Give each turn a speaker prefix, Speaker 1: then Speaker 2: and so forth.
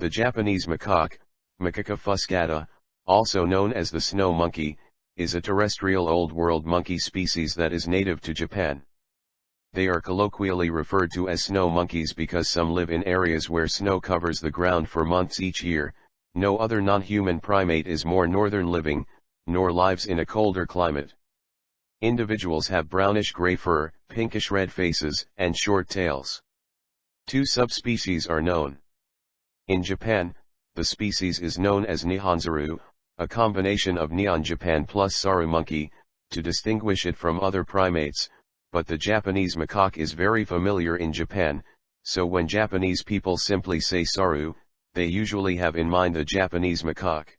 Speaker 1: The Japanese macaque, Macaca fuscata, also known as the snow monkey, is a terrestrial Old World monkey species that is native to Japan. They are colloquially referred to as snow monkeys because some live in areas where snow covers the ground for months each year, no other non-human primate is more northern living, nor lives in a colder climate. Individuals have brownish-gray fur, pinkish-red faces, and short tails. Two subspecies are known. In Japan, the species is known as Nihonsaru, a combination of Nihon Japan plus Saru monkey, to distinguish it from other primates, but the Japanese macaque is very familiar in Japan, so when Japanese people simply say Saru, they usually have in mind the Japanese macaque.